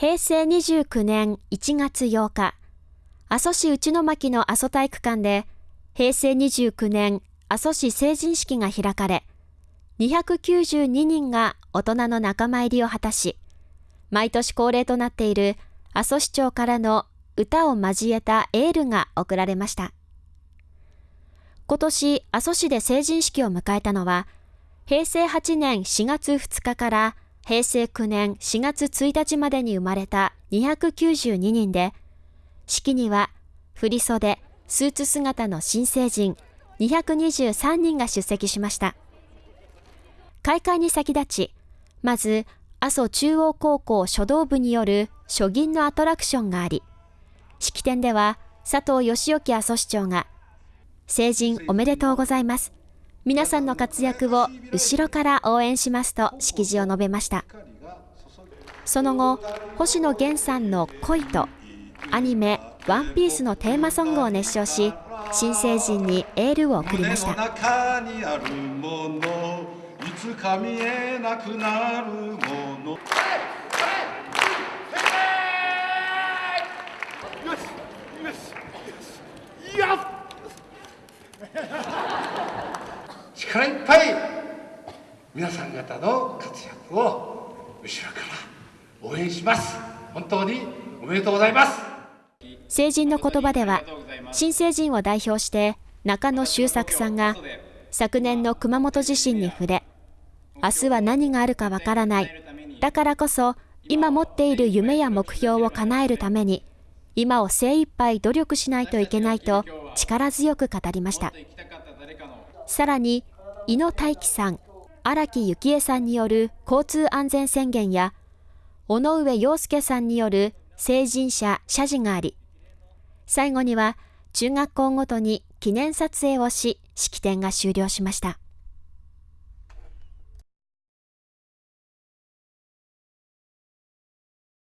平成29年1月8日、阿蘇市内巻の阿蘇体育館で、平成29年阿蘇市成人式が開かれ、292人が大人の仲間入りを果たし、毎年恒例となっている阿蘇市長からの歌を交えたエールが贈られました。今年、阿蘇市で成人式を迎えたのは、平成8年4月2日から平成9年4月1日までに生まれた292人で、式には振袖、スーツ姿の新成人223人が出席しました。開会に先立ち、まず、阿蘇中央高校書道部による書銀のアトラクションがあり、式典では佐藤義興阿蘇市長が、成人おめでとうございます。皆さんの活躍を後ろから応援しますと式辞を述べました。その後、星野源さんの恋とアニメワンピースのテーマソングを熱唱し、新成人にエールを送りました。力いっぱい皆さん方の活躍を後ろから応援します本当におめでとうございます成人の言葉では新成人を代表して中野周作さんが昨年の熊本地震に触れ明日は何があるかわからない。だからこそ、今持っている夢や目標を叶えるために、今を精一杯努力しないといけないと力強く語りました。さらに、井野大樹さん、荒木幸恵さんによる交通安全宣言や、尾上陽介さんによる成人者謝辞があり、最後には中学校ごとに記念撮影をし、式典が終了しました。